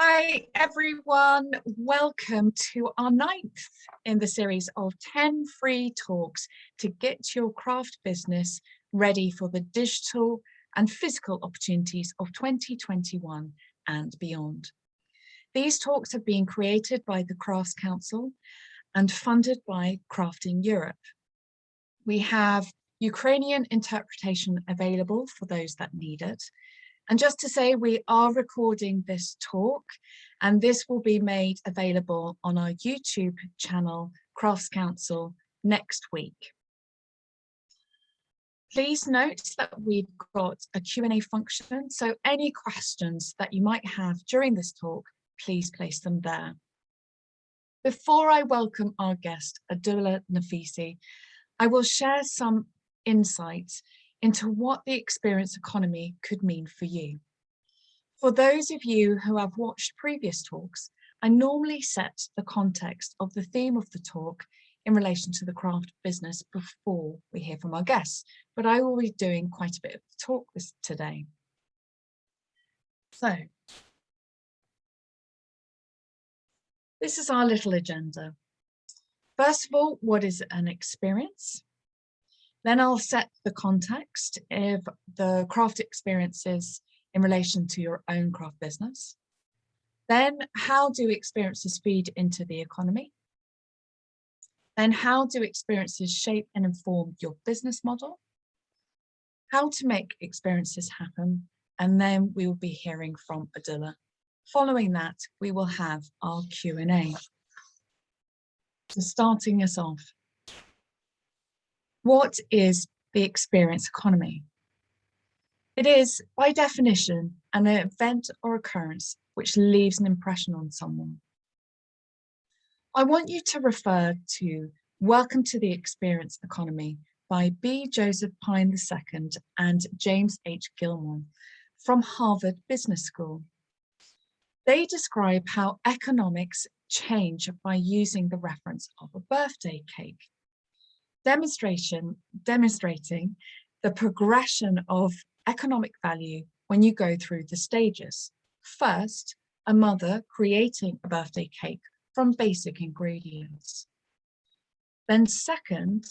Hi everyone, welcome to our ninth in the series of 10 free talks to get your craft business ready for the digital and physical opportunities of 2021 and beyond. These talks have been created by the Crafts Council and funded by Crafting Europe. We have Ukrainian interpretation available for those that need it. And just to say, we are recording this talk and this will be made available on our YouTube channel, Crafts Council, next week. Please note that we've got a Q&A function, so any questions that you might have during this talk, please place them there. Before I welcome our guest, Abdullah Nafisi, I will share some insights into what the experience economy could mean for you. For those of you who have watched previous talks, I normally set the context of the theme of the talk in relation to the craft business before we hear from our guests, but I will be doing quite a bit of the talk this today. So, this is our little agenda. First of all, what is an experience? Then I'll set the context of the craft experiences in relation to your own craft business. Then how do experiences feed into the economy? Then how do experiences shape and inform your business model? How to make experiences happen? And then we will be hearing from Adila. Following that, we will have our Q&A. So starting us off, what is the experience economy? It is, by definition, an event or occurrence which leaves an impression on someone. I want you to refer to Welcome to the Experience Economy by B. Joseph Pine II and James H. Gilmore from Harvard Business School. They describe how economics change by using the reference of a birthday cake demonstration, demonstrating the progression of economic value when you go through the stages. First, a mother creating a birthday cake from basic ingredients. Then second,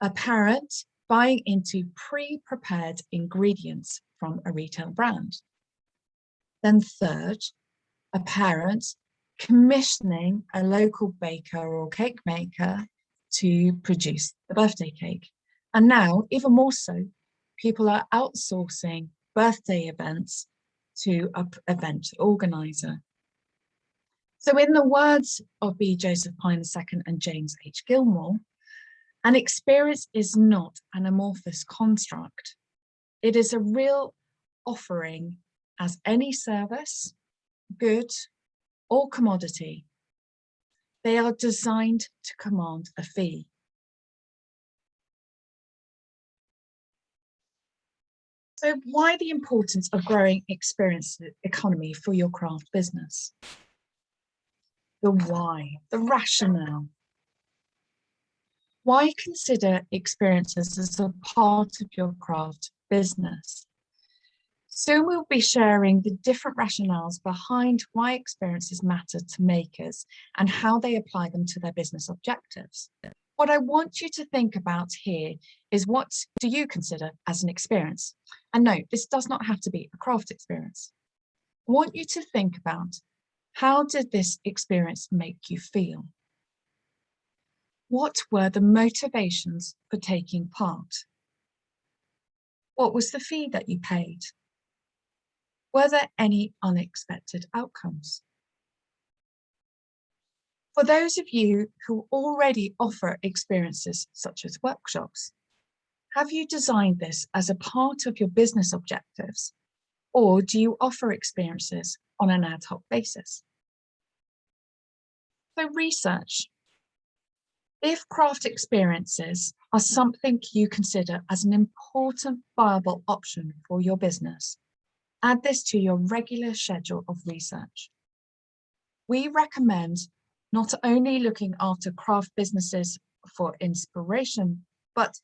a parent buying into pre-prepared ingredients from a retail brand. Then third, a parent commissioning a local baker or cake maker to produce the birthday cake. And now, even more so, people are outsourcing birthday events to an event organizer. So in the words of B. Joseph Pine II and James H. Gilmore, an experience is not an amorphous construct. It is a real offering as any service, good or commodity they are designed to command a fee. So why the importance of growing experience economy for your craft business? The why, the rationale. Why consider experiences as a part of your craft business? Soon we'll be sharing the different rationales behind why experiences matter to makers and how they apply them to their business objectives. What I want you to think about here is what do you consider as an experience? And no, this does not have to be a craft experience. I want you to think about how did this experience make you feel? What were the motivations for taking part? What was the fee that you paid? Were there any unexpected outcomes? For those of you who already offer experiences such as workshops, have you designed this as a part of your business objectives? Or do you offer experiences on an ad hoc basis? So research. If craft experiences are something you consider as an important viable option for your business, Add this to your regular schedule of research. We recommend not only looking after craft businesses for inspiration, but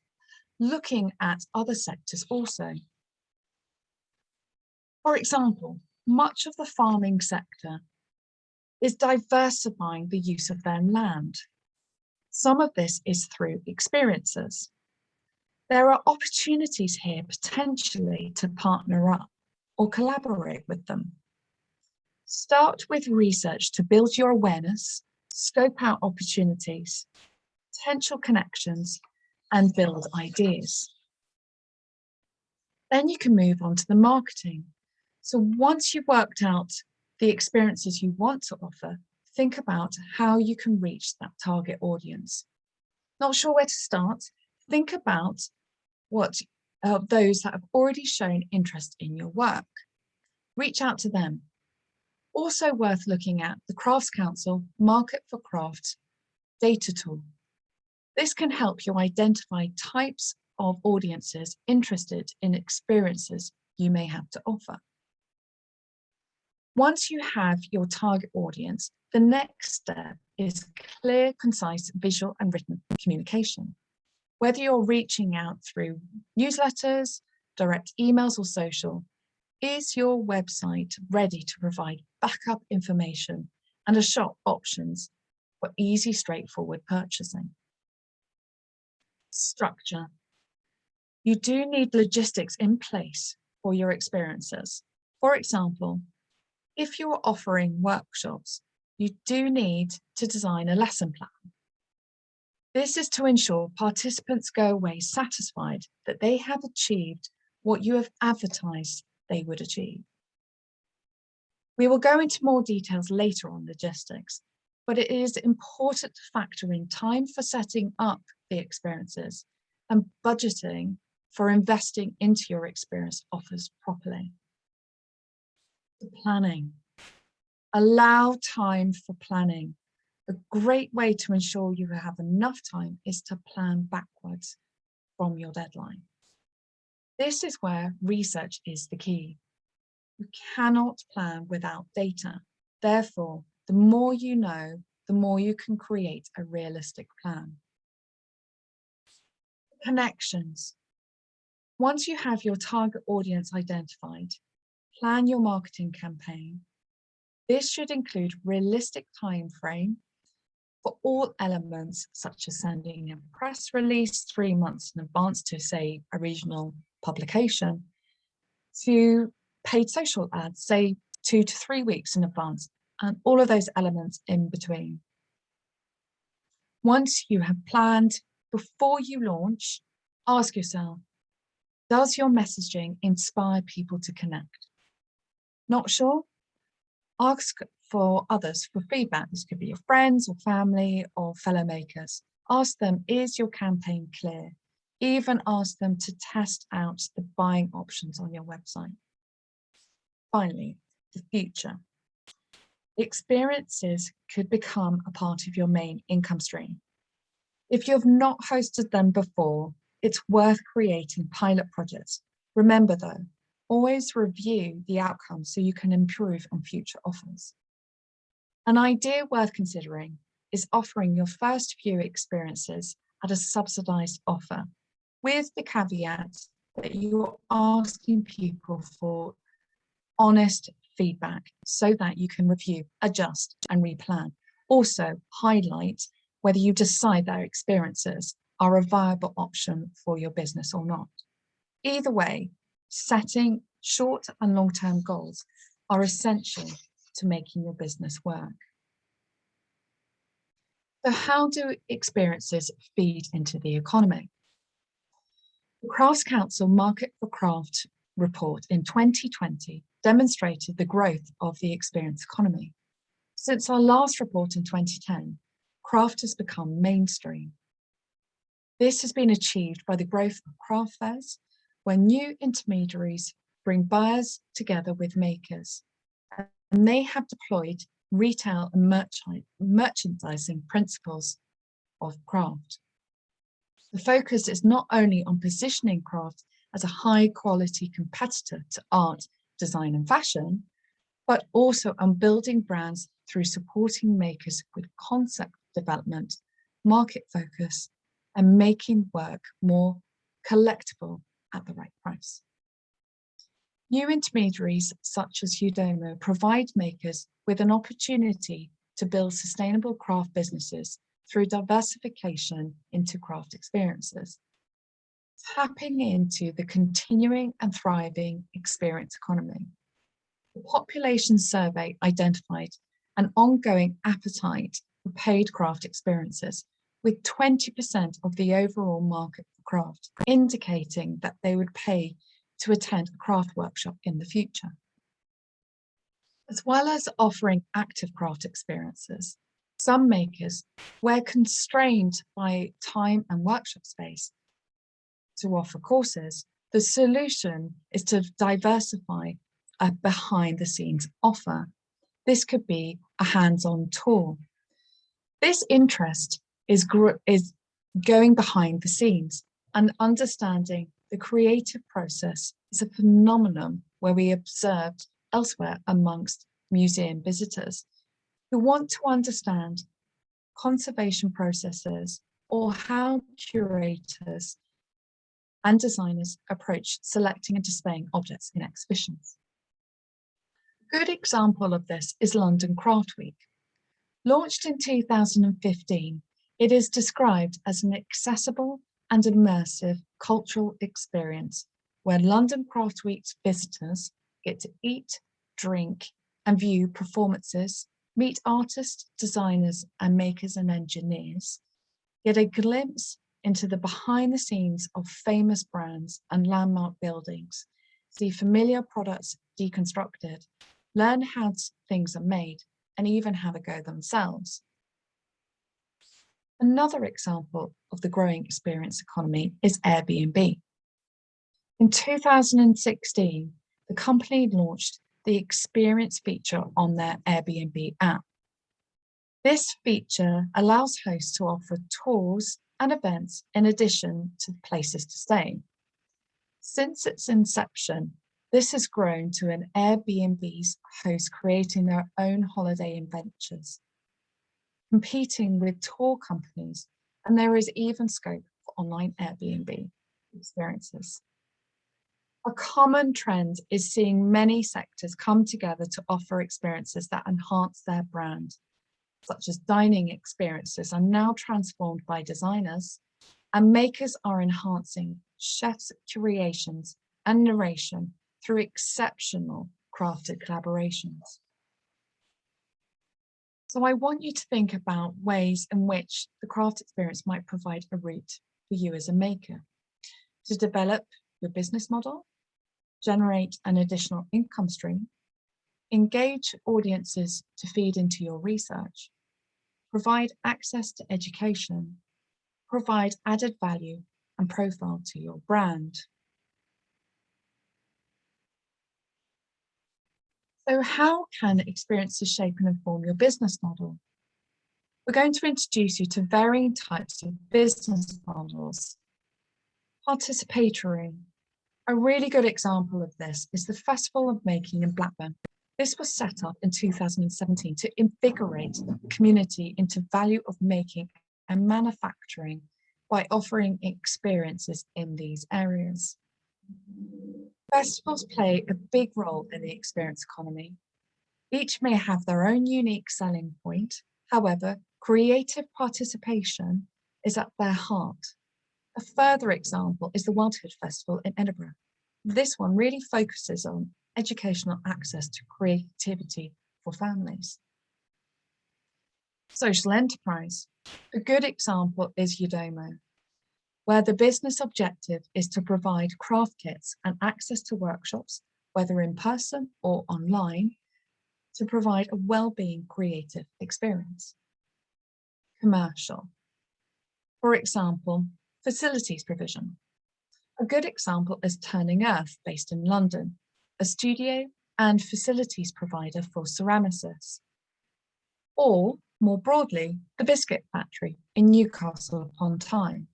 looking at other sectors also. For example, much of the farming sector is diversifying the use of their land. Some of this is through experiences. There are opportunities here potentially to partner up or collaborate with them. Start with research to build your awareness, scope out opportunities, potential connections, and build ideas. Then you can move on to the marketing. So once you've worked out the experiences you want to offer, think about how you can reach that target audience. Not sure where to start? Think about what uh, those that have already shown interest in your work. Reach out to them. Also worth looking at the Crafts Council Market for Crafts data tool. This can help you identify types of audiences interested in experiences you may have to offer. Once you have your target audience, the next step is clear, concise, visual and written communication. Whether you're reaching out through newsletters, direct emails or social, is your website ready to provide backup information and a shop options for easy, straightforward purchasing? Structure you do need logistics in place for your experiences. For example, if you're offering workshops, you do need to design a lesson plan. This is to ensure participants go away satisfied that they have achieved what you have advertised they would achieve. We will go into more details later on logistics, but it is important to factor in time for setting up the experiences and budgeting for investing into your experience offers properly. The planning. Allow time for planning. A great way to ensure you have enough time is to plan backwards from your deadline. This is where research is the key. You cannot plan without data. Therefore, the more you know, the more you can create a realistic plan. Connections. Once you have your target audience identified, plan your marketing campaign. This should include realistic time frame for all elements such as sending a press release three months in advance to say a regional publication to paid social ads, say two to three weeks in advance and all of those elements in between. Once you have planned, before you launch, ask yourself, does your messaging inspire people to connect? Not sure? Ask for others for feedback. This could be your friends or family or fellow makers. Ask them, is your campaign clear? Even ask them to test out the buying options on your website. Finally, the future. Experiences could become a part of your main income stream. If you've not hosted them before, it's worth creating pilot projects. Remember though, always review the outcomes so you can improve on future offers. An idea worth considering is offering your first few experiences at a subsidized offer with the caveat that you're asking people for honest feedback so that you can review, adjust and replan. Also highlight whether you decide their experiences are a viable option for your business or not. Either way, setting short and long-term goals are essential to making your business work. So how do experiences feed into the economy? The Crafts Council Market for Craft report in 2020 demonstrated the growth of the experience economy. Since our last report in 2010, craft has become mainstream. This has been achieved by the growth of craft fairs, where new intermediaries bring buyers together with makers. And they have deployed retail and merchandising principles of craft. The focus is not only on positioning craft as a high quality competitor to art, design and fashion, but also on building brands through supporting makers with concept development, market focus and making work more collectible at the right price. New intermediaries such as Eudomo provide makers with an opportunity to build sustainable craft businesses through diversification into craft experiences, tapping into the continuing and thriving experience economy. The population survey identified an ongoing appetite for paid craft experiences, with 20% of the overall market for craft, indicating that they would pay to attend a craft workshop in the future. As well as offering active craft experiences, some makers, where constrained by time and workshop space to offer courses, the solution is to diversify a behind the scenes offer. This could be a hands-on tour. This interest is, is going behind the scenes and understanding the creative process is a phenomenon where we observed elsewhere amongst museum visitors who want to understand conservation processes or how curators and designers approach selecting and displaying objects in exhibitions. A good example of this is London Craft Week. Launched in 2015, it is described as an accessible and immersive cultural experience where London Craft Week's visitors get to eat, drink and view performances, meet artists, designers and makers and engineers, get a glimpse into the behind the scenes of famous brands and landmark buildings, see familiar products deconstructed, learn how things are made and even have a go themselves. Another example of the growing experience economy is Airbnb. In 2016, the company launched the experience feature on their Airbnb app. This feature allows hosts to offer tours and events in addition to places to stay. Since its inception, this has grown to an Airbnb's host creating their own holiday adventures competing with tour companies, and there is even scope for online Airbnb experiences. A common trend is seeing many sectors come together to offer experiences that enhance their brand, such as dining experiences are now transformed by designers, and makers are enhancing chefs' creations and narration through exceptional crafted collaborations. So I want you to think about ways in which the craft experience might provide a route for you as a maker to develop your business model, generate an additional income stream, engage audiences to feed into your research, provide access to education, provide added value and profile to your brand. So how can experiences shape and inform your business model? We're going to introduce you to varying types of business models. Participatory. A really good example of this is the Festival of Making in Blackburn. This was set up in 2017 to invigorate the community into value of making and manufacturing by offering experiences in these areas. Festivals play a big role in the experience economy. Each may have their own unique selling point. However, creative participation is at their heart. A further example is the Wildhood Festival in Edinburgh. This one really focuses on educational access to creativity for families. Social enterprise. A good example is Eudomo, where the business objective is to provide craft kits and access to workshops, whether in person or online, to provide a well-being creative experience. Commercial. For example, facilities provision. A good example is Turning Earth, based in London, a studio and facilities provider for ceramicists. Or, more broadly, the Biscuit Factory in Newcastle upon Tyne,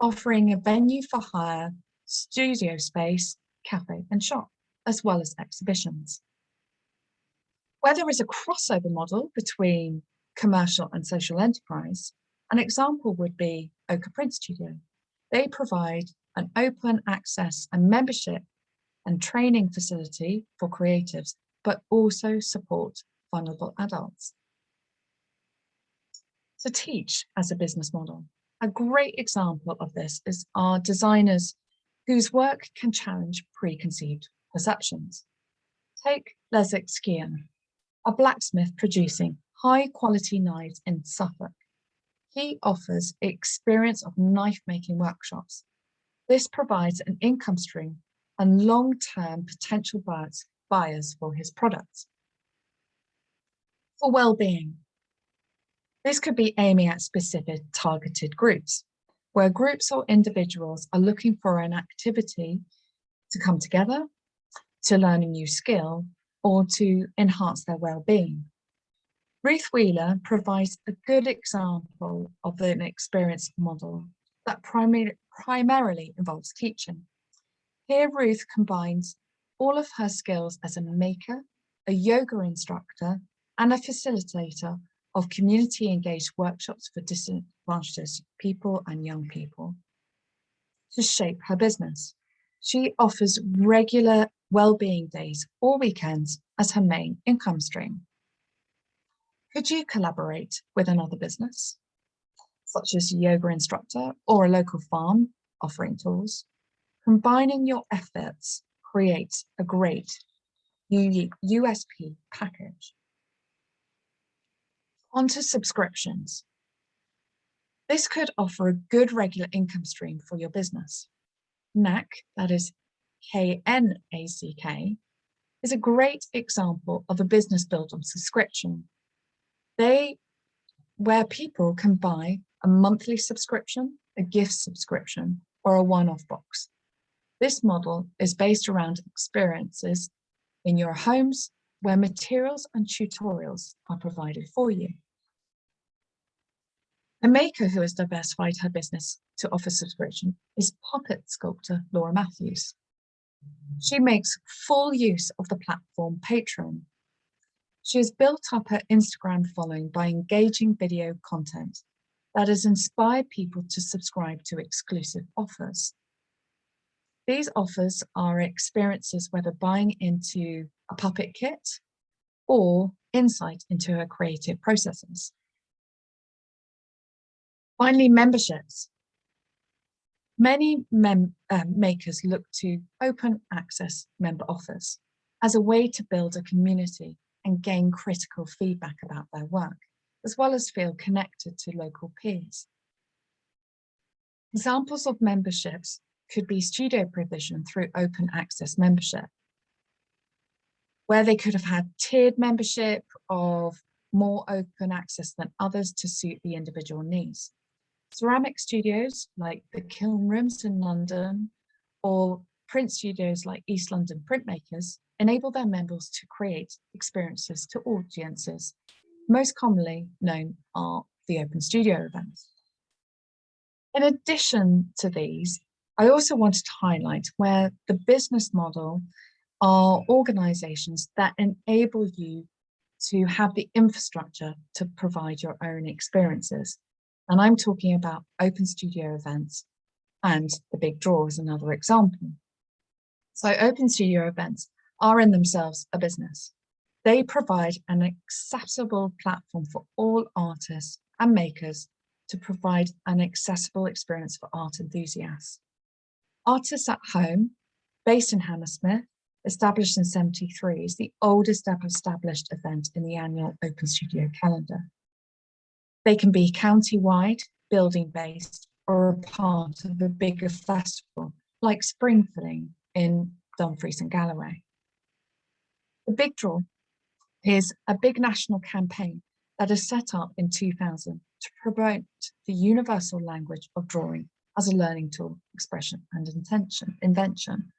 offering a venue for hire, studio space, cafe and shop, as well as exhibitions. Where there is a crossover model between commercial and social enterprise, an example would be Ochre Print Studio. They provide an open access and membership and training facility for creatives, but also support vulnerable adults. To teach as a business model. A great example of this is our designers whose work can challenge preconceived perceptions. Take Leslie Skian, a blacksmith producing high quality knives in Suffolk. He offers experience of knife making workshops. This provides an income stream and long-term potential buyers for his products. For well-being, this could be aiming at specific targeted groups, where groups or individuals are looking for an activity to come together, to learn a new skill, or to enhance their well-being. Ruth Wheeler provides a good example of an experience model that primary, primarily involves teaching. Here, Ruth combines all of her skills as a maker, a yoga instructor, and a facilitator of community engaged workshops for disadvantaged people and young people to shape her business. She offers regular well-being days or weekends as her main income stream. Could you collaborate with another business, such as a yoga instructor or a local farm offering tools? Combining your efforts creates a great unique USP package. Onto subscriptions. This could offer a good regular income stream for your business. KNACK, that is K-N-A-C-K, is a great example of a business built on subscription they, where people can buy a monthly subscription, a gift subscription, or a one-off box. This model is based around experiences in your homes where materials and tutorials are provided for you. A maker who has diversified her business to offer subscription is puppet sculptor Laura Matthews. She makes full use of the platform Patreon she has built up her Instagram following by engaging video content that has inspired people to subscribe to exclusive offers. These offers are experiences whether buying into a puppet kit or insight into her creative processes. Finally, memberships. Many mem uh, makers look to open access member offers as a way to build a community and gain critical feedback about their work, as well as feel connected to local peers. Examples of memberships could be studio provision through open access membership, where they could have had tiered membership of more open access than others to suit the individual needs. Ceramic studios like the Kiln Rooms in London or print studios like East London Printmakers enable their members to create experiences to audiences. Most commonly known are the Open Studio events. In addition to these, I also wanted to highlight where the business model are organizations that enable you to have the infrastructure to provide your own experiences. And I'm talking about open studio events and the big draw is another example. So open studio events are in themselves a business. They provide an accessible platform for all artists and makers to provide an accessible experience for art enthusiasts. Artists at Home, based in Hammersmith, established in 73, is the oldest ever established event in the annual Open Studio calendar. They can be county-wide, building-based, or a part of a bigger festival, like Spring Fling in Dumfries and Galloway. The Big Draw is a big national campaign that is set up in 2000 to promote the universal language of drawing as a learning tool, expression and intention, invention.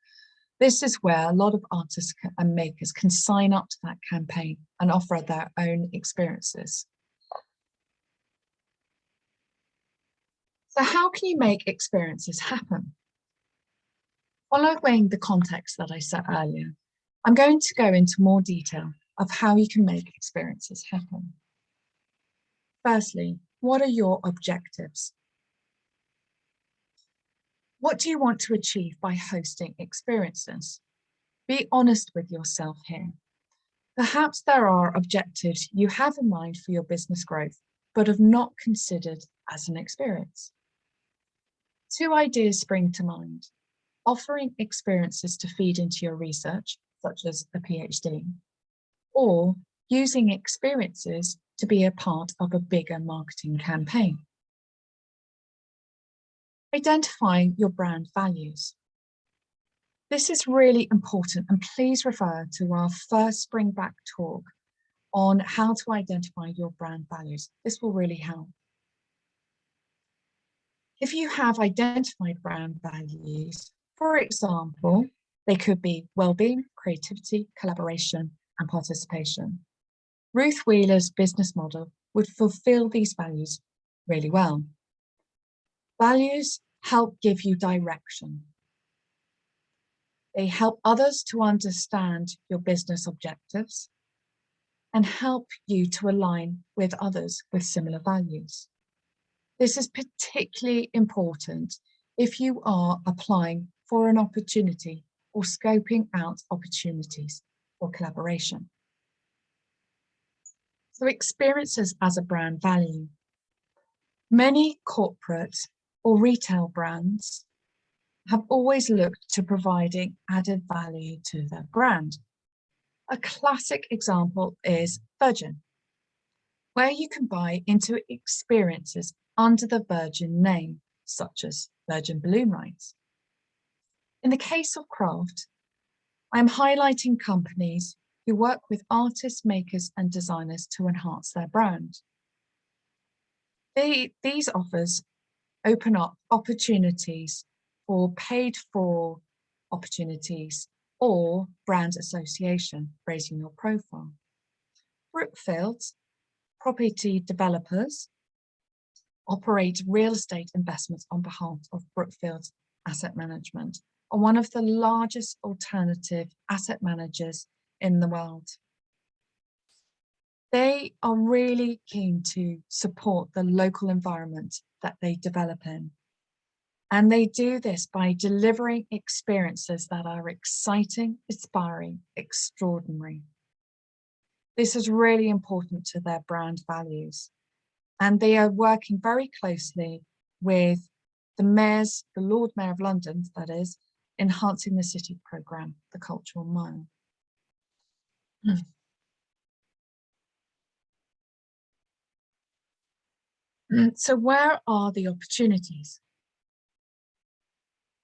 This is where a lot of artists and makers can sign up to that campaign and offer their own experiences. So how can you make experiences happen? Following the context that I set earlier, I'm going to go into more detail of how you can make experiences happen. Firstly, what are your objectives? What do you want to achieve by hosting experiences? Be honest with yourself here. Perhaps there are objectives you have in mind for your business growth, but have not considered as an experience. Two ideas spring to mind. Offering experiences to feed into your research, such as a PhD, or using experiences to be a part of a bigger marketing campaign. Identify your brand values. This is really important and please refer to our first Spring Back talk on how to identify your brand values. This will really help. If you have identified brand values, for example, they could be well-being, creativity, collaboration, and participation. Ruth Wheeler's business model would fulfill these values really well. Values help give you direction. They help others to understand your business objectives and help you to align with others with similar values. This is particularly important if you are applying for an opportunity or scoping out opportunities for collaboration. So experiences as a brand value. Many corporate or retail brands have always looked to providing added value to their brand. A classic example is Virgin, where you can buy into experiences under the Virgin name, such as Virgin Balloon Rides. In the case of Craft, I'm highlighting companies who work with artists, makers and designers to enhance their brand. They, these offers open up opportunities for paid for opportunities or brand association, raising your profile. Brookfield, property developers, operate real estate investments on behalf of Brookfield Asset Management, are one of the largest alternative asset managers in the world. They are really keen to support the local environment that they develop in. And they do this by delivering experiences that are exciting, inspiring, extraordinary. This is really important to their brand values. And they are working very closely with the mayors, the Lord Mayor of London, that is, enhancing the city programme, the Cultural Mile. Mm, Mm, so where are the opportunities?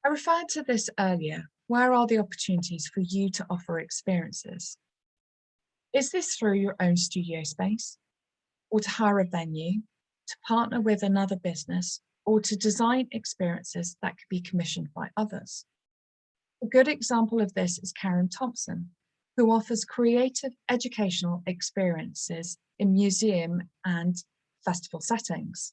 I referred to this earlier. Where are the opportunities for you to offer experiences? Is this through your own studio space or to hire a venue, to partner with another business or to design experiences that could be commissioned by others? A good example of this is Karen Thompson, who offers creative educational experiences in museum and festival settings.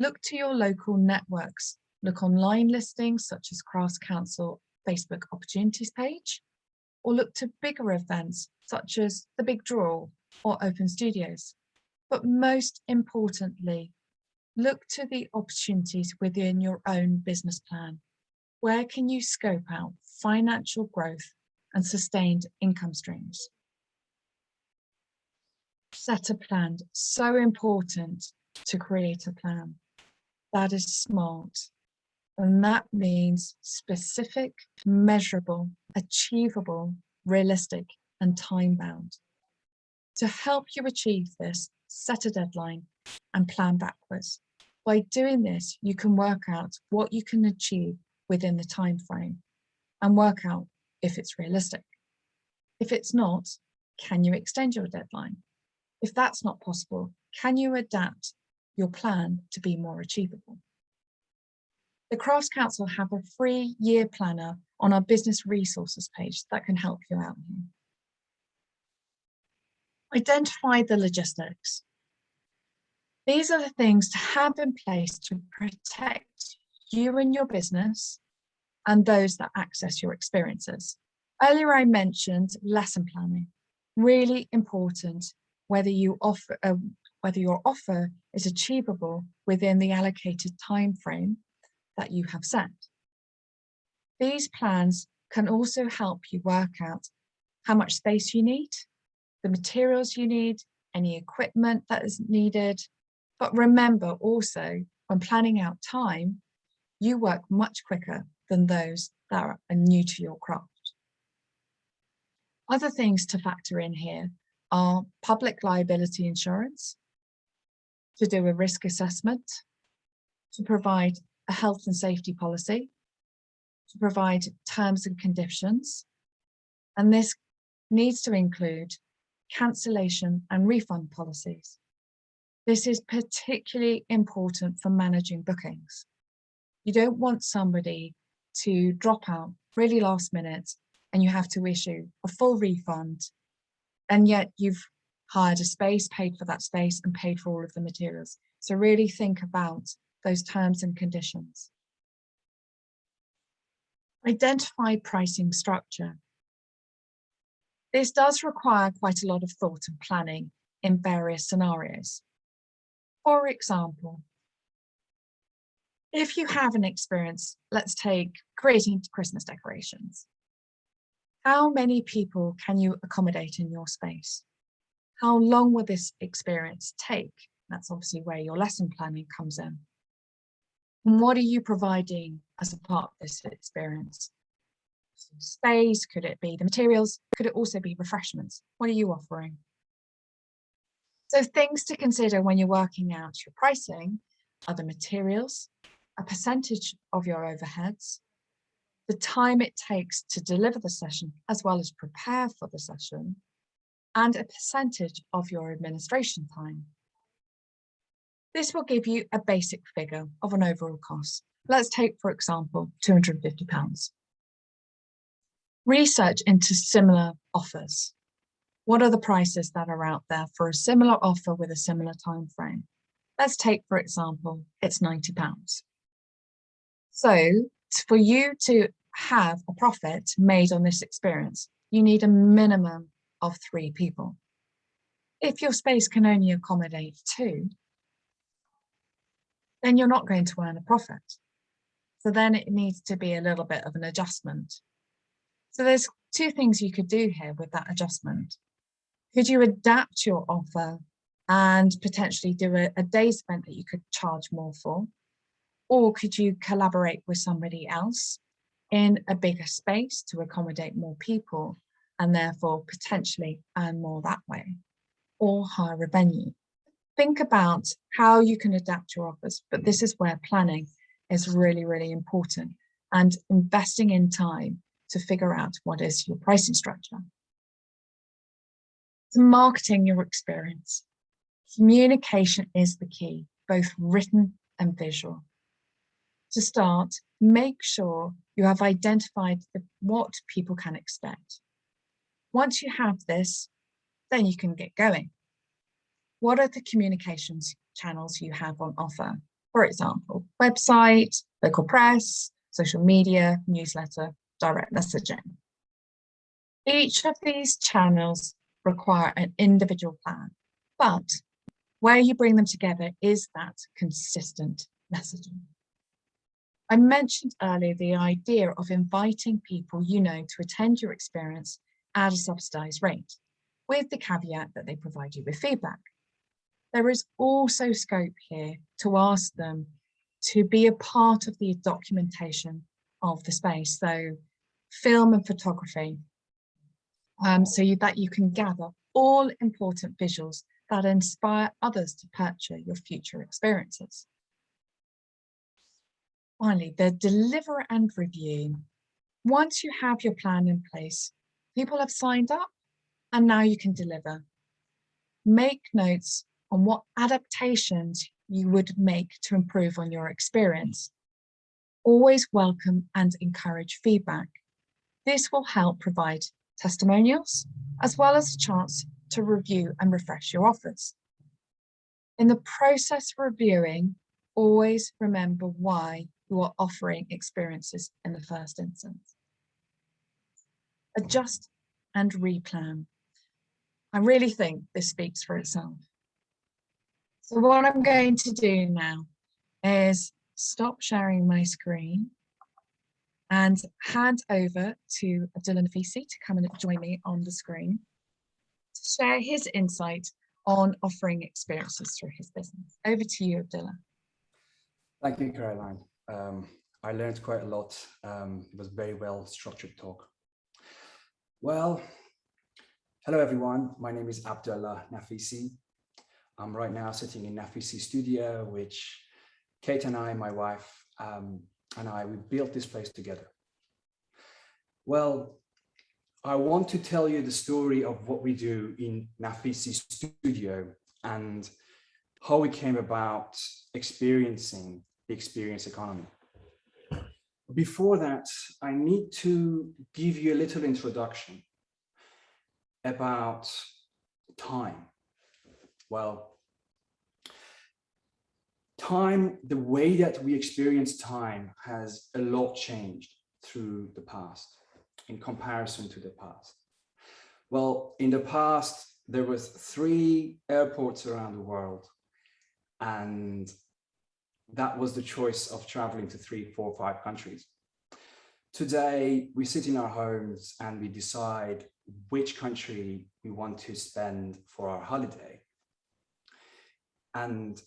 Look to your local networks. Look online listings such as Crafts Council Facebook opportunities page, or look to bigger events such as the Big Draw or Open Studios. But most importantly, look to the opportunities within your own business plan. Where can you scope out financial growth and sustained income streams? Set a plan, so important to create a plan. That is smart. And that means specific, measurable, achievable, realistic, and time bound. To help you achieve this, set a deadline and plan backwards. By doing this, you can work out what you can achieve within the time frame and work out if it's realistic. If it's not, can you extend your deadline? If that's not possible, can you adapt your plan to be more achievable? The Crafts Council have a free year planner on our business resources page that can help you out here. Identify the logistics. These are the things to have in place to protect you and your business and those that access your experiences. Earlier I mentioned lesson planning, really important whether you offer uh, whether your offer is achievable within the allocated time frame that you have set. These plans can also help you work out how much space you need, the materials you need, any equipment that is needed. But remember also, when planning out time, you work much quicker than those that are new to your craft. Other things to factor in here are public liability insurance, to do a risk assessment, to provide a health and safety policy, to provide terms and conditions. And this needs to include cancellation and refund policies. This is particularly important for managing bookings. You don't want somebody to drop out really last minute and you have to issue a full refund and yet you've hired a space, paid for that space and paid for all of the materials. So really think about those terms and conditions. Identify pricing structure. This does require quite a lot of thought and planning in various scenarios. For example, if you have an experience, let's take creating Christmas decorations. How many people can you accommodate in your space? How long will this experience take? That's obviously where your lesson planning comes in. And what are you providing as a part of this experience? Space, could it be the materials? Could it also be refreshments? What are you offering? So things to consider when you're working out your pricing are the materials, a percentage of your overheads, the time it takes to deliver the session as well as prepare for the session, and a percentage of your administration time. This will give you a basic figure of an overall cost. Let's take, for example, £250. Research into similar offers. What are the prices that are out there for a similar offer with a similar time frame? Let's take, for example, it's £90. So for you to have a profit made on this experience, you need a minimum of three people. If your space can only accommodate two, then you're not going to earn a profit. So then it needs to be a little bit of an adjustment. So there's two things you could do here with that adjustment. Could you adapt your offer and potentially do a, a day's event that you could charge more for? Or could you collaborate with somebody else in a bigger space to accommodate more people and therefore potentially earn more that way or hire a venue? think about how you can adapt your offers, but this is where planning is really, really important and investing in time to figure out what is your pricing structure. So marketing your experience. Communication is the key, both written and visual. To start, make sure you have identified the, what people can expect. Once you have this, then you can get going what are the communications channels you have on offer? For example, website, local press, social media, newsletter, direct messaging. Each of these channels require an individual plan, but where you bring them together is that consistent messaging. I mentioned earlier the idea of inviting people you know to attend your experience at a subsidised rate, with the caveat that they provide you with feedback. There is also scope here to ask them to be a part of the documentation of the space. So film and photography, um, so you, that you can gather all important visuals that inspire others to purchase your future experiences. Finally, the deliver and review. Once you have your plan in place, people have signed up and now you can deliver. Make notes on what adaptations you would make to improve on your experience. Always welcome and encourage feedback. This will help provide testimonials, as well as a chance to review and refresh your offers. In the process of reviewing, always remember why you are offering experiences in the first instance. Adjust and replan. I really think this speaks for itself. So what I'm going to do now is stop sharing my screen and hand over to Abdullah Nafisi to come and join me on the screen to share his insight on offering experiences through his business. Over to you, Abdullah. Thank you, Caroline. Um, I learned quite a lot. Um, it was very well structured talk. Well, hello everyone. My name is Abdullah Nafisi. I'm right now sitting in Nafisi studio, which Kate and I, my wife, um, and I, we built this place together. Well, I want to tell you the story of what we do in Nafisi studio and how we came about experiencing the experience economy. Before that, I need to give you a little introduction about time. Well, time, the way that we experience time has a lot changed through the past in comparison to the past. Well, in the past, there was three airports around the world and that was the choice of traveling to three, four, five countries. Today, we sit in our homes and we decide which country we want to spend for our holiday. And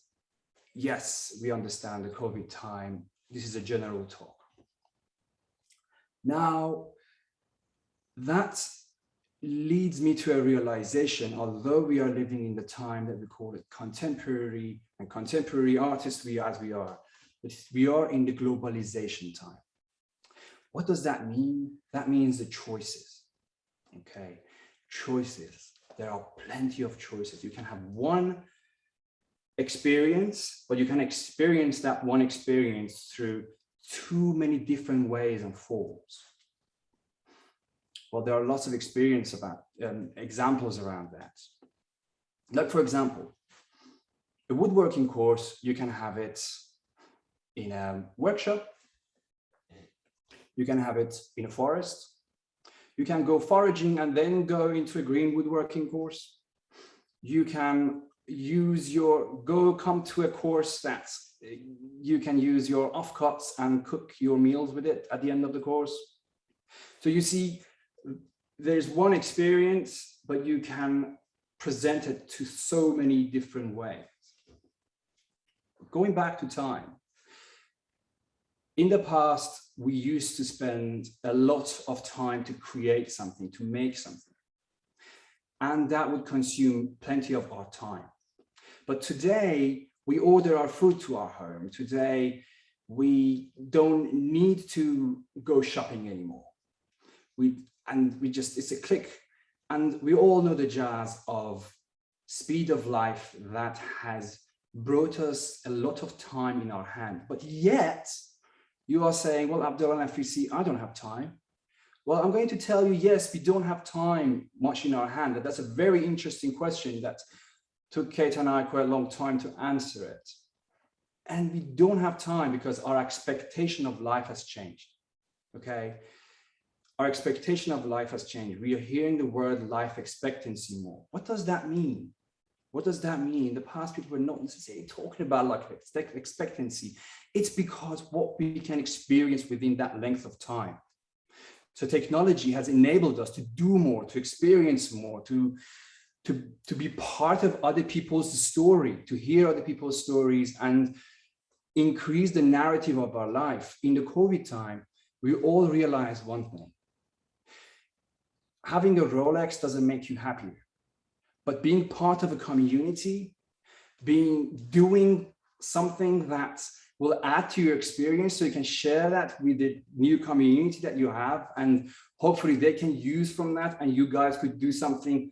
yes, we understand the COVID time. This is a general talk. Now, that leads me to a realization, although we are living in the time that we call it contemporary and contemporary artists we as we are, but we are in the globalization time. What does that mean? That means the choices, okay? Choices, there are plenty of choices. You can have one experience, but you can experience that one experience through too many different ways and forms. Well, there are lots of experience about um, examples around that. Like, for example, a woodworking course, you can have it in a workshop. You can have it in a forest. You can go foraging and then go into a green woodworking course. You can use your, go come to a course that you can use your offcuts and cook your meals with it at the end of the course. So you see, there's one experience, but you can present it to so many different ways. Going back to time, in the past, we used to spend a lot of time to create something, to make something. And that would consume plenty of our time. But today, we order our food to our home. Today, we don't need to go shopping anymore. We and we just, it's a click. And we all know the jazz of speed of life that has brought us a lot of time in our hand. But yet you are saying, well, Abdullah Nafisi, I don't have time. Well, I'm going to tell you, yes, we don't have time much in our hand. And that's a very interesting question that took Kate and I quite a long time to answer it. And we don't have time because our expectation of life has changed. Okay our expectation of life has changed. We are hearing the word life expectancy more. What does that mean? What does that mean? In the past, people were not necessarily talking about life expectancy. It's because what we can experience within that length of time. So technology has enabled us to do more, to experience more, to, to, to be part of other people's story, to hear other people's stories and increase the narrative of our life. In the COVID time, we all realized one thing having a Rolex doesn't make you happier, but being part of a community, being doing something that will add to your experience so you can share that with the new community that you have and hopefully they can use from that and you guys could do something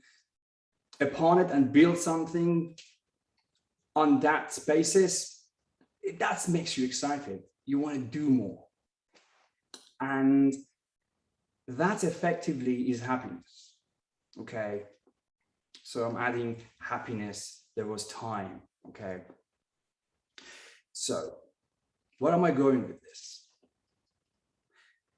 upon it and build something on that basis. That makes you excited. You want to do more. And that effectively is happiness. Okay. So I'm adding happiness. There was time. Okay. So what am I going with this?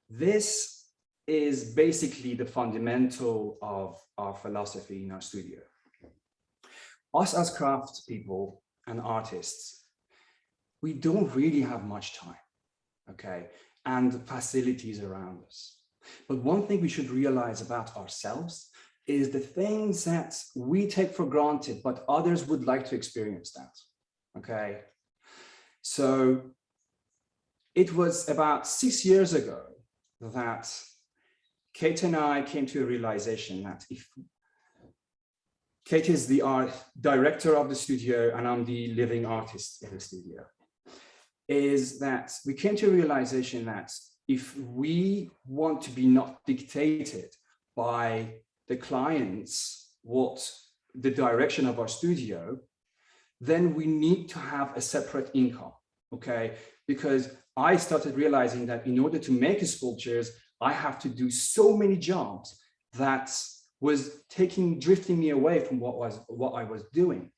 This is basically the fundamental of our philosophy in our studio. Us as crafts people and artists, we don't really have much time. Okay. and the facilities around us. But one thing we should realize about ourselves is the things that we take for granted, but others would like to experience that. Okay. So it was about six years ago that Kate and I came to a realization that if Kate is the art director of the studio and I'm the living artist in the studio, is that we came to a realization that if we want to be not dictated by the clients what the direction of our studio, then we need to have a separate income, okay? Because I started realizing that in order to make sculptures, I have to do so many jobs that was taking, drifting me away from what was what I was doing.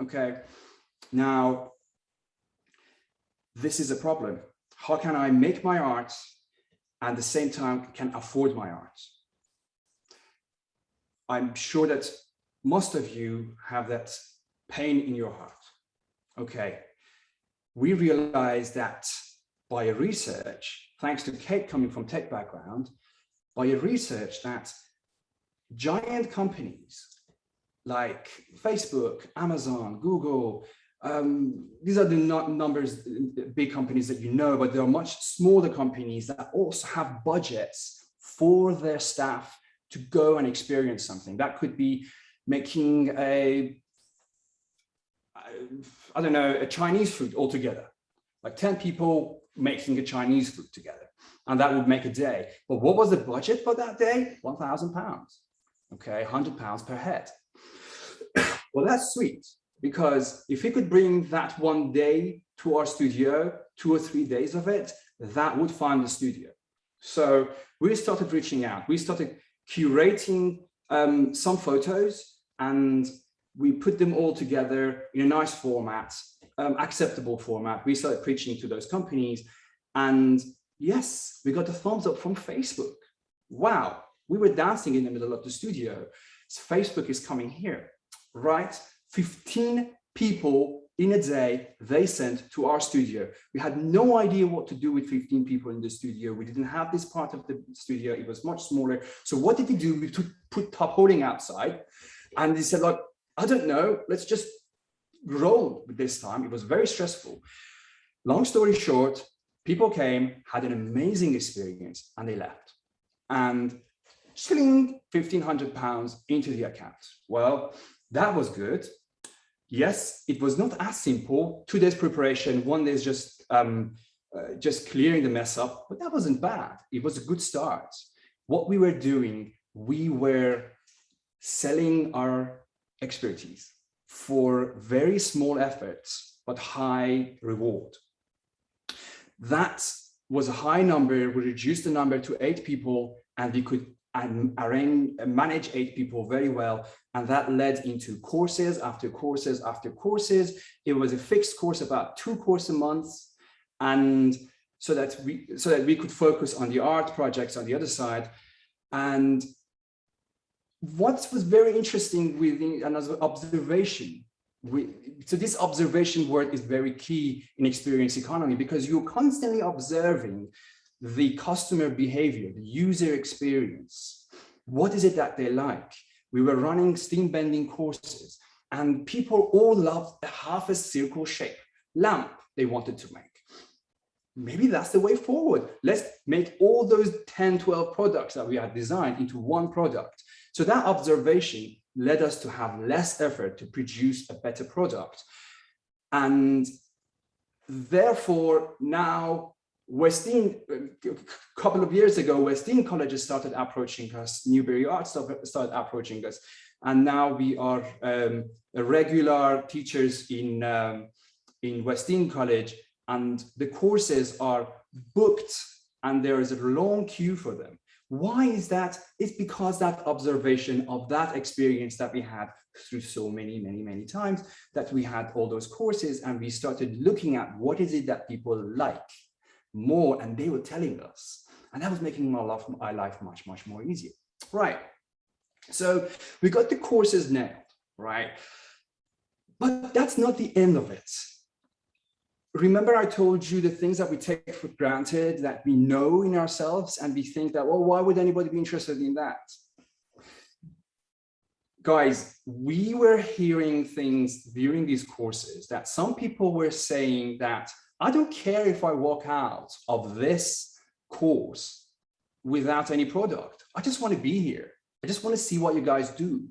Okay, now this is a problem. How can I make my art and at the same time can afford my art? I'm sure that most of you have that pain in your heart. Okay, we realize that by research, thanks to Kate coming from tech background, by research that giant companies like Facebook, Amazon, Google, um, these are the numbers, big companies that you know, but there are much smaller companies that also have budgets for their staff to go and experience something. That could be making a, I don't know, a Chinese food altogether, like 10 people making a Chinese food together, and that would make a day. But what was the budget for that day? 1,000 pounds, okay, 100 pounds per head. well, that's sweet, because if we could bring that one day to our studio, two or three days of it, that would fund the studio. So we started reaching out. We started curating um, some photos and we put them all together in a nice format, um, acceptable format. We started preaching to those companies and yes, we got a thumbs up from Facebook. Wow, we were dancing in the middle of the studio. So Facebook is coming here, right? 15 people in a day they sent to our studio. We had no idea what to do with 15 people in the studio. We didn't have this part of the studio. It was much smaller. So what did we do? We put top holding outside and they said, like, I don't know, let's just roll with this time. It was very stressful. Long story short, people came, had an amazing experience and they left. And sling 1500 pounds into the account. Well, that was good yes, it was not as simple. Two days preparation, one day is just um, uh, just clearing the mess up, but that wasn't bad. It was a good start. What we were doing, we were selling our expertise for very small efforts, but high reward. That was a high number. We reduced the number to eight people and we could and arrange, manage eight people very well. And that led into courses after courses after courses. It was a fixed course, about two courses a month. And so that we so that we could focus on the art projects on the other side. And what was very interesting with another observation, we, so this observation word is very key in experience economy because you're constantly observing the customer behavior, the user experience. What is it that they like? We were running steam bending courses and people all loved a half a circle shape lamp they wanted to make. Maybe that's the way forward. Let's make all those 10, 12 products that we had designed into one product. So that observation led us to have less effort to produce a better product. And therefore now Western, a couple of years ago, Western colleges started approaching us, Newbury Arts started approaching us, and now we are um, regular teachers in, um, in West Dean College, and the courses are booked and there is a long queue for them. Why is that? It's because that observation of that experience that we had through so many, many, many times that we had all those courses and we started looking at what is it that people like more and they were telling us. And that was making my life, my life much much more easier. Right. So we got the courses nailed right? But that's not the end of it. Remember I told you the things that we take for granted that we know in ourselves and we think that, well, why would anybody be interested in that? Guys, we were hearing things during these courses that some people were saying that I don't care if I walk out of this course without any product. I just want to be here. I just want to see what you guys do.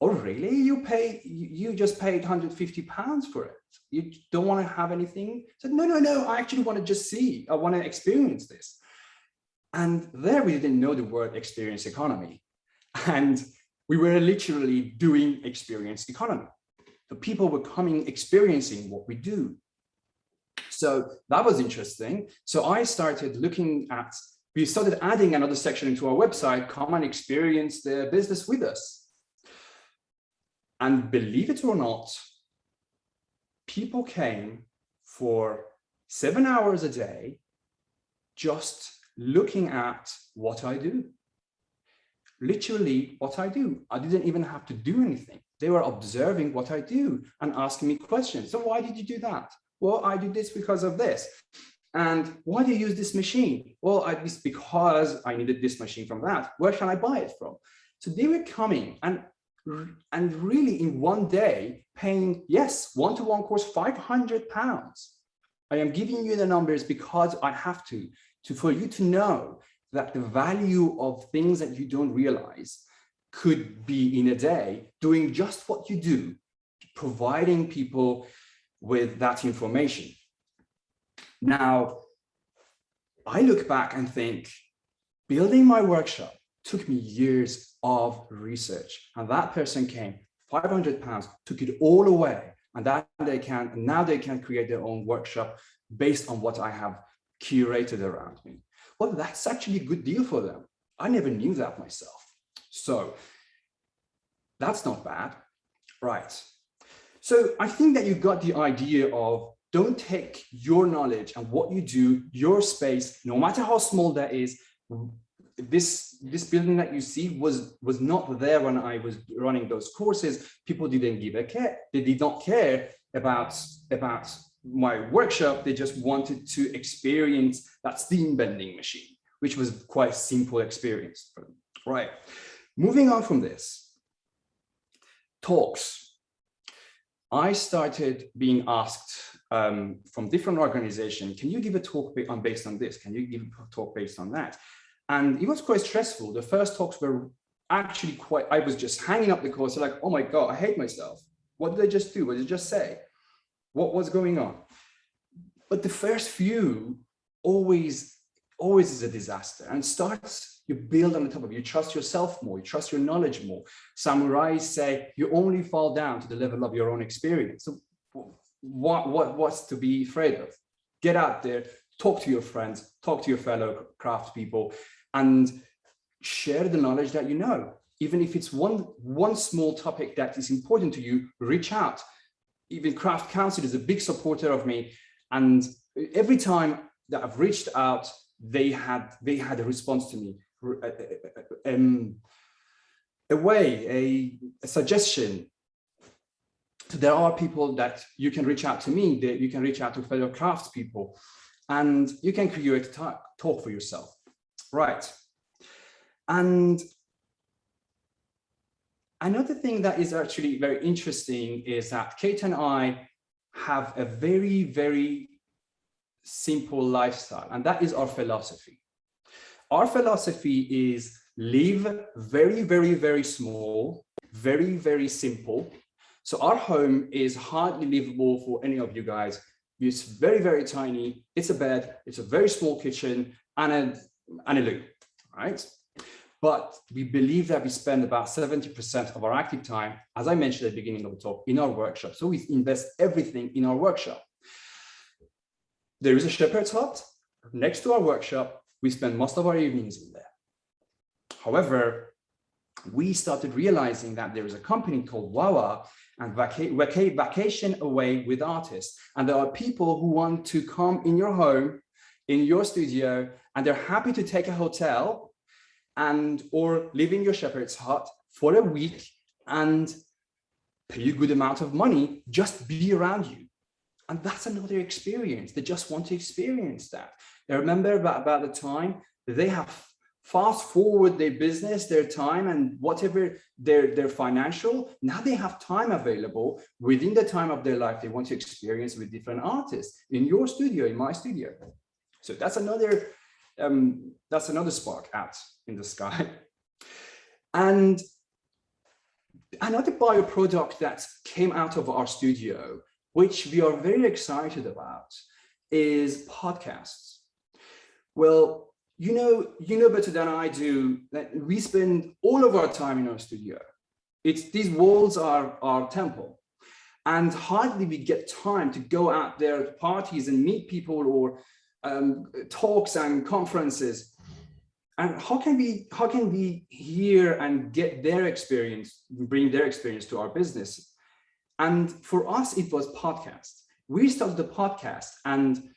Oh, really? You pay, you just paid 150 pounds for it. You don't want to have anything? I said, no, no, no, I actually want to just see, I want to experience this. And there we didn't know the word experience economy. And we were literally doing experience economy. The people were coming, experiencing what we do. So that was interesting. So I started looking at, we started adding another section into our website, come and experience the business with us. And believe it or not, people came for seven hours a day, just looking at what I do. Literally what I do. I didn't even have to do anything. They were observing what I do and asking me questions. So why did you do that? Well, I did this because of this. And why do you use this machine? Well, I this because I needed this machine from that. Where can I buy it from? So they were coming and and really in one day paying yes one-to-one -one course 500 pounds i am giving you the numbers because i have to to for you to know that the value of things that you don't realize could be in a day doing just what you do providing people with that information. Now i look back and think building my workshop took me years of research. And that person came 500 pounds took it all away. And that they can now they can create their own workshop based on what i have curated around me. Well that's actually a good deal for them. I never knew that myself. So that's not bad. Right so i think that you got the idea of don't take your knowledge and what you do your space no matter how small that is this this building that you see was was not there when I was running those courses. People didn't give a care. They did not care about about my workshop. They just wanted to experience that steam bending machine, which was quite simple experience for them. Right. Moving on from this, talks. I started being asked um, from different organizations, can you give a talk on based on this? Can you give a talk based on that? And it was quite stressful. The first talks were actually quite, I was just hanging up the course like, oh my God, I hate myself. What did I just do? What did I just say? What was going on? But the first few always, always is a disaster and starts, you build on the top of it. You trust yourself more, you trust your knowledge more. Samurais say you only fall down to the level of your own experience. So what, what, what's to be afraid of? Get out there, talk to your friends, talk to your fellow craft people, and share the knowledge that you know. Even if it's one, one small topic that is important to you, reach out. Even Craft Council is a big supporter of me. And every time that I've reached out, they had, they had a response to me. Um, a way, a, a suggestion, there are people that you can reach out to me, that you can reach out to fellow crafts people, and you can create a talk for yourself. Right. And another thing that is actually very interesting is that Kate and I have a very, very simple lifestyle, and that is our philosophy. Our philosophy is live very, very, very small, very, very simple. So our home is hardly livable for any of you guys. It's very, very tiny. It's a bed, it's a very small kitchen, and a and a loo, right? But we believe that we spend about 70% of our active time, as I mentioned at the beginning of the talk, in our workshop. So we invest everything in our workshop. There is a shepherd's hut next to our workshop. We spend most of our evenings in there. However, we started realizing that there is a company called Wawa and vaca vaca vacation away with artists. And there are people who want to come in your home, in your studio, and they're happy to take a hotel and or live in your shepherd's hut for a week and pay a good amount of money, just be around you. And that's another experience. They just want to experience that. They remember about, about the time they have fast forward their business, their time and whatever their, their financial, now they have time available within the time of their life they want to experience with different artists in your studio, in my studio. So that's another, um, that's another spark out in the sky. And another bioproduct that came out of our studio, which we are very excited about, is podcasts. Well, you know, you know better than I do that we spend all of our time in our studio. It's these walls are our temple. And hardly we get time to go out there to parties and meet people or um, talks and conferences. And how can we how can we hear and get their experience, bring their experience to our business? And for us, it was podcast. We started the podcast and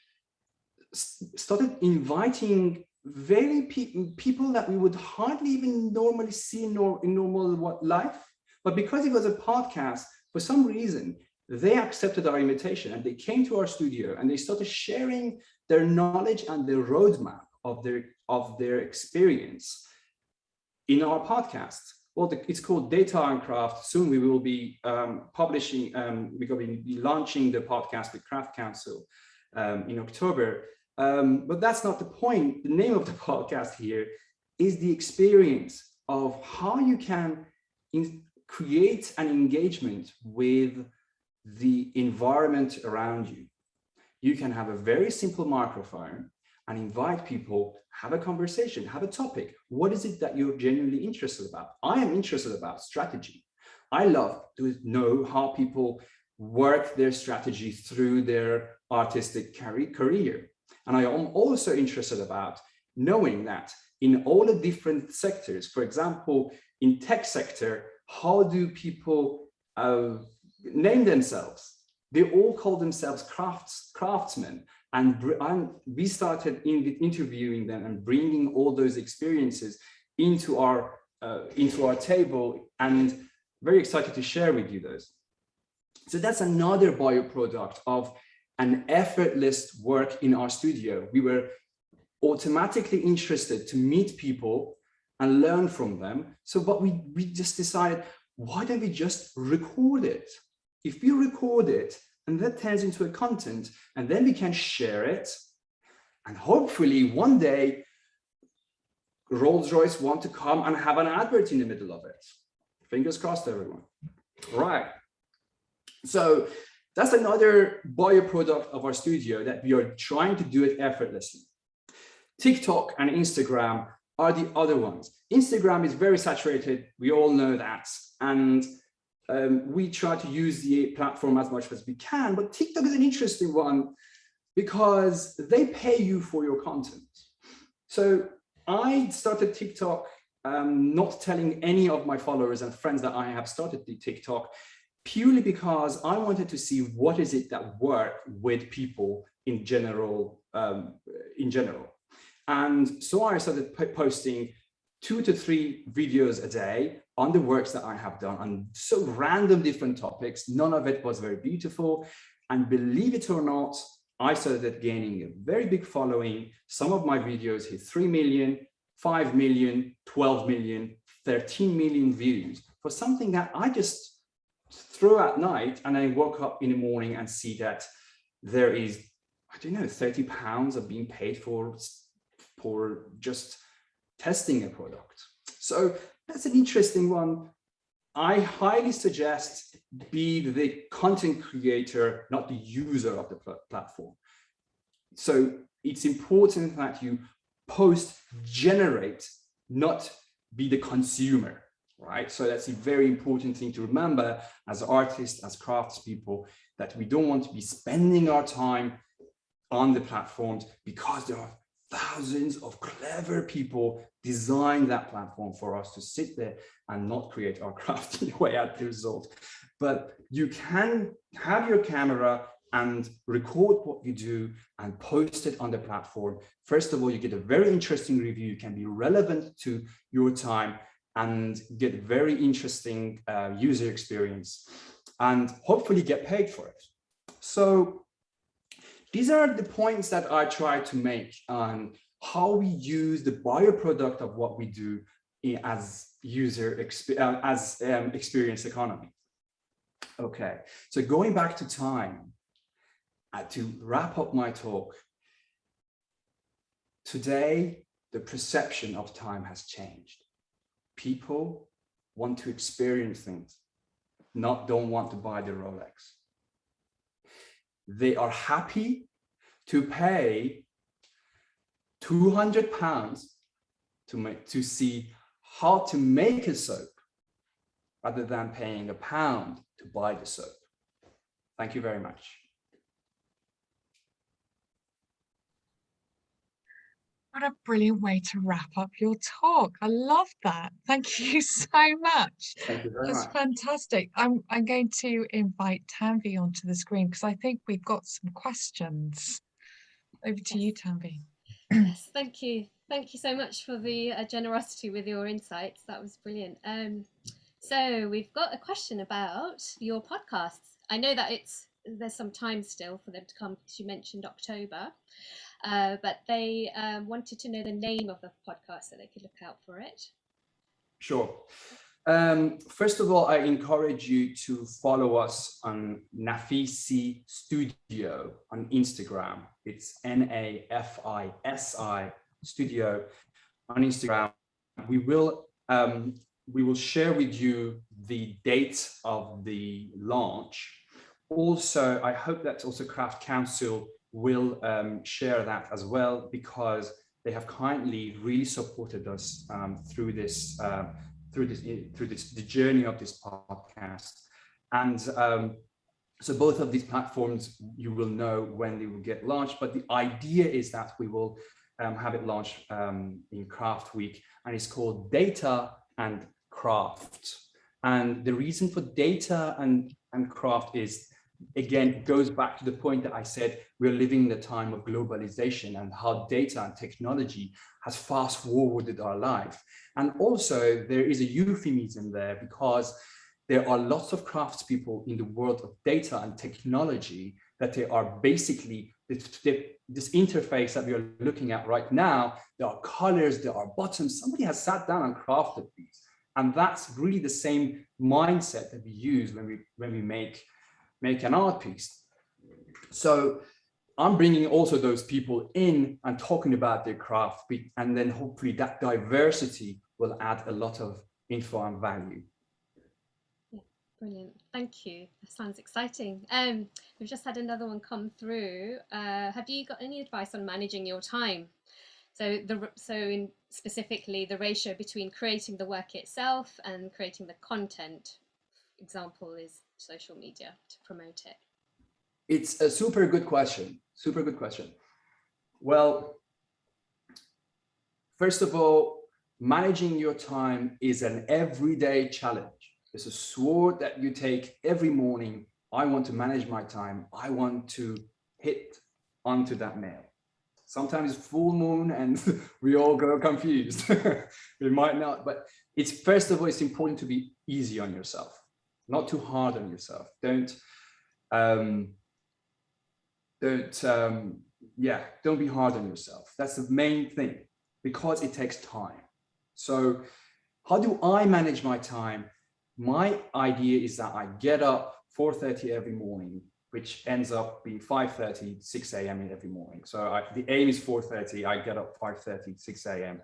started inviting very pe people that we would hardly even normally see in, nor in normal life. But because it was a podcast, for some reason, they accepted our invitation and they came to our studio and they started sharing their knowledge and their roadmap of their of their experience in our podcast. Well, the, it's called Data and Craft. Soon we will be um, publishing, um, we're going to be launching the podcast with Craft Council um, in October. Um, but that's not the point. The name of the podcast here is the experience of how you can create an engagement with the environment around you. You can have a very simple microphone and invite people, have a conversation, have a topic. What is it that you're genuinely interested about? I am interested about strategy. I love to know how people work their strategy through their artistic career. And I am also interested about knowing that in all the different sectors, for example, in tech sector, how do people uh, name themselves? They all call themselves crafts, craftsmen. And, and we started in, interviewing them and bringing all those experiences into our, uh, into our table and very excited to share with you those. So that's another bioproduct of an effortless work in our studio. We were automatically interested to meet people and learn from them. So what we, we just decided, why don't we just record it? If we record it and that turns into a content and then we can share it and hopefully one day Rolls-Royce want to come and have an advert in the middle of it. Fingers crossed, everyone. Right. So that's another byproduct of our studio that we are trying to do it effortlessly. TikTok and Instagram are the other ones. Instagram is very saturated. We all know that. And um, we try to use the platform as much as we can. But TikTok is an interesting one because they pay you for your content. So I started TikTok um, not telling any of my followers and friends that I have started the TikTok purely because I wanted to see what is it that work with people in general, um, in general. And so I started posting two to three videos a day on the works that I have done on so random different topics. None of it was very beautiful. And believe it or not, I started gaining a very big following. Some of my videos hit 3 million, 5 million, 12 million, 13 million views for something that I just through at night and I woke up in the morning and see that there is, I don't know, 30 pounds of being paid for, for just testing a product. So that's an interesting one. I highly suggest be the content creator, not the user of the pl platform. So it's important that you post, generate, not be the consumer right? So that's a very important thing to remember as artists, as craftspeople, that we don't want to be spending our time on the platforms because there are thousands of clever people design that platform for us to sit there and not create our craft in a way at the result. But you can have your camera and record what you do and post it on the platform. First of all, you get a very interesting review, you can be relevant to your time and get very interesting uh, user experience and hopefully get paid for it. So these are the points that I try to make on how we use the bioproduct of what we do as user exp uh, as um, experience economy. Okay, so going back to time, uh, to wrap up my talk, today the perception of time has changed. People want to experience things, not don't want to buy the Rolex. They are happy to pay 200 pounds to make to see how to make a soap rather than paying a pound to buy the soap. Thank you very much. What a brilliant way to wrap up your talk. I love that. Thank you so much. Thank you very That's much. fantastic. I'm, I'm going to invite Tanvi onto the screen because I think we've got some questions. Over to you, Tanvi. Yes, thank you. Thank you so much for the uh, generosity with your insights. That was brilliant. Um, so we've got a question about your podcasts. I know that it's there's some time still for them to come because you mentioned October, uh, but they um, wanted to know the name of the podcast so they could look out for it. Sure. Um, first of all, I encourage you to follow us on Nafisi Studio on Instagram. It's N-A-F-I-S-I Studio on Instagram. We will um, we will share with you the date of the launch. Also, I hope that also Craft Council will um, share that as well because they have kindly really supported us um, through this uh, through this through this the journey of this podcast. And um, so both of these platforms you will know when they will get launched but the idea is that we will um, have it launched um, in craft week and it's called data and craft. And the reason for data and and craft is again goes back to the point that I said we're living in the time of globalization and how data and technology has fast forwarded our life. And also there is a euphemism there because there are lots of craftspeople in the world of data and technology that they are basically this, this interface that we are looking at right now, there are colors, there are buttons, somebody has sat down and crafted these. And that's really the same mindset that we use when we, when we make make an art piece. So I'm bringing also those people in and talking about their craft and then hopefully that diversity will add a lot of info and value. Brilliant. Thank you. That sounds exciting. Um, we've just had another one come through. Uh, have you got any advice on managing your time? So the so in specifically the ratio between creating the work itself and creating the content. Example is social media to promote it? It's a super good question. Super good question. Well, first of all, managing your time is an everyday challenge. It's a sword that you take every morning. I want to manage my time. I want to hit onto that nail. Sometimes it's full moon and we all go confused. we might not, but it's first of all, it's important to be easy on yourself not too hard on yourself. Don't, um, don't, um, yeah, don't be hard on yourself. That's the main thing because it takes time. So how do I manage my time? My idea is that I get up 4.30 every morning, which ends up being 5.30, 6 a.m. every morning. So I, the aim is 4.30, I get up 5.30, 6 a.m.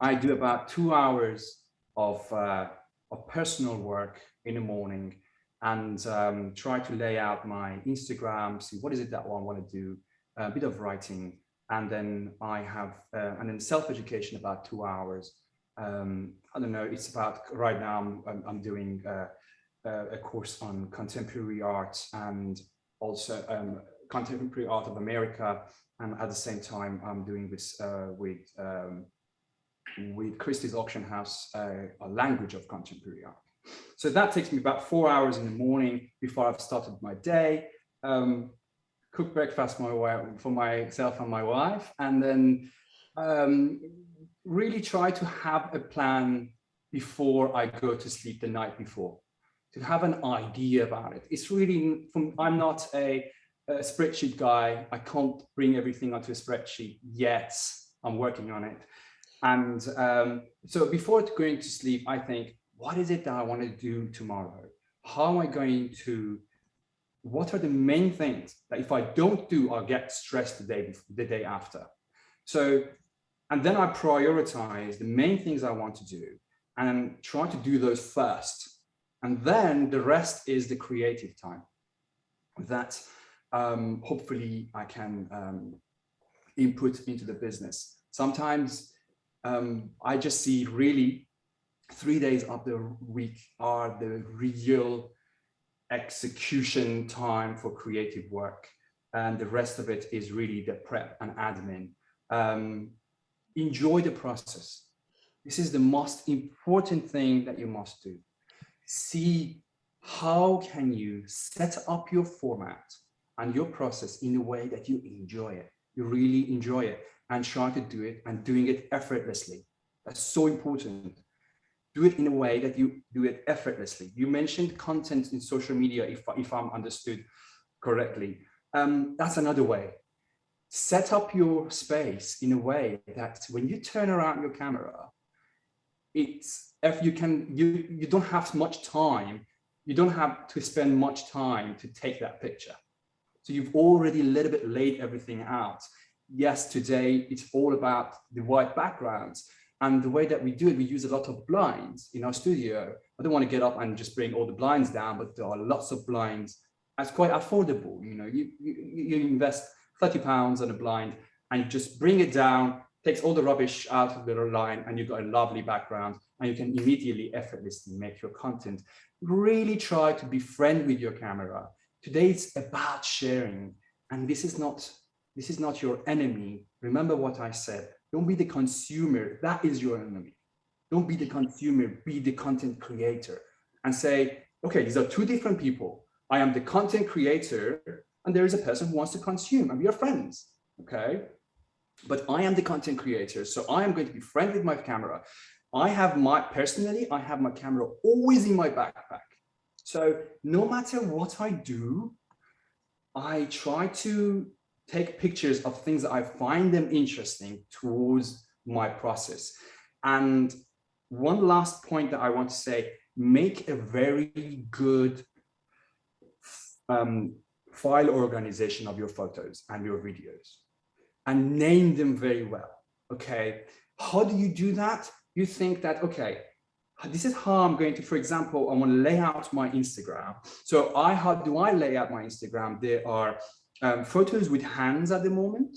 I do about two hours of, uh, of personal work in the morning and um, try to lay out my Instagram, see what is it that I want to do, a bit of writing, and then I have, uh, and then self-education about two hours. Um, I don't know, it's about, right now I'm, I'm, doing uh, a course on contemporary art and also um, contemporary art of America. And at the same time, I'm doing this uh, with um, with Christie's Auction House, uh, a language of contemporary art. So that takes me about four hours in the morning before I've started my day, um, cook breakfast my for myself and my wife, and then um, really try to have a plan before I go to sleep the night before, to have an idea about it. It's really, from, I'm not a a spreadsheet guy. I can't bring everything onto a spreadsheet yet. I'm working on it. And um, so before going to sleep, I think, what is it that I want to do tomorrow? How am I going to, what are the main things that if I don't do, I'll get stressed the day, the day after. So, and then I prioritize the main things I want to do and try to do those first. And then the rest is the creative time that um, hopefully I can um, input into the business. Sometimes um, I just see really three days of the week are the real execution time for creative work. And the rest of it is really the prep and admin. Um, enjoy the process. This is the most important thing that you must do. See how can you set up your format and your process in a way that you enjoy it. You really enjoy it and try to do it and doing it effortlessly. That's so important. Do it in a way that you do it effortlessly. You mentioned content in social media, if, if I'm understood correctly. Um, that's another way. Set up your space in a way that when you turn around your camera, it's if you can you you don't have much time you don't have to spend much time to take that picture so you've already a little bit laid everything out yes today it's all about the white backgrounds and the way that we do it we use a lot of blinds in our studio i don't want to get up and just bring all the blinds down but there are lots of blinds it's quite affordable you know you you, you invest 30 pounds on a blind and you just bring it down takes all the rubbish out of the line and you've got a lovely background and you can immediately effortlessly make your content. Really try to be friend with your camera. Today it's about sharing and this is not this is not your enemy. Remember what I said. Don't be the consumer. That is your enemy. Don't be the consumer, be the content creator and say, okay, these are two different people. I am the content creator and there is a person who wants to consume and we are friends. Okay, but I am the content creator. So I am going to be friendly with my camera. I have my, personally, I have my camera always in my backpack. So no matter what I do, I try to take pictures of things that I find them interesting towards my process. And one last point that I want to say, make a very good um, file organization of your photos and your videos and name them very well. Okay, how do you do that? You think that, okay, this is how I'm going to, for example, I want to lay out my Instagram. So I, how do I lay out my Instagram? There are um, photos with hands at the moment,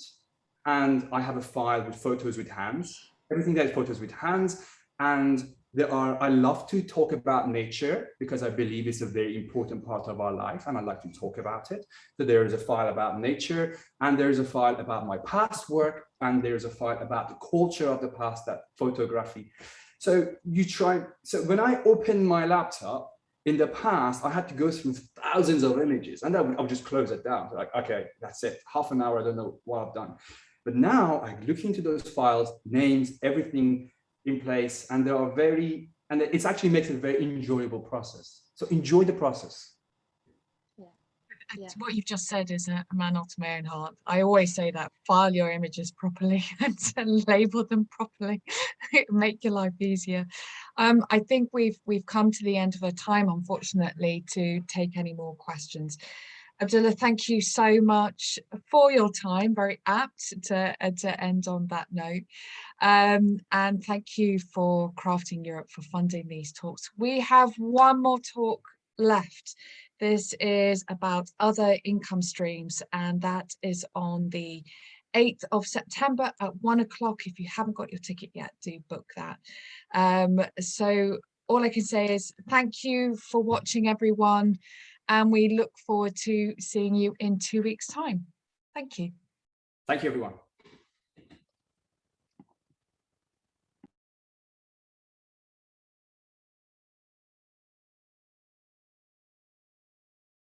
and I have a file with photos with hands, everything that is photos with hands, and there are, I love to talk about nature because I believe it's a very important part of our life and I like to talk about it. So there is a file about nature and there is a file about my past work and there's a file about the culture of the past, that photography. So you try, so when I open my laptop, in the past, I had to go through thousands of images and I would, I would just close it down. Like, okay, that's it. Half an hour, I don't know what I've done. But now I look into those files, names, everything, in place and there are very and it actually makes it a very enjoyable process so enjoy the process Yeah. What you've just said is a man after my own heart. I always say that file your images properly and label them properly, make your life easier. Um, I think we've we've come to the end of our time, unfortunately, to take any more questions. Abdullah, thank you so much for your time. Very apt to, uh, to end on that note. Um, and thank you for Crafting Europe for funding these talks. We have one more talk left. This is about other income streams and that is on the 8th of September at one o'clock. If you haven't got your ticket yet, do book that. Um, so all I can say is thank you for watching everyone and we look forward to seeing you in two weeks time. Thank you. thank you everyone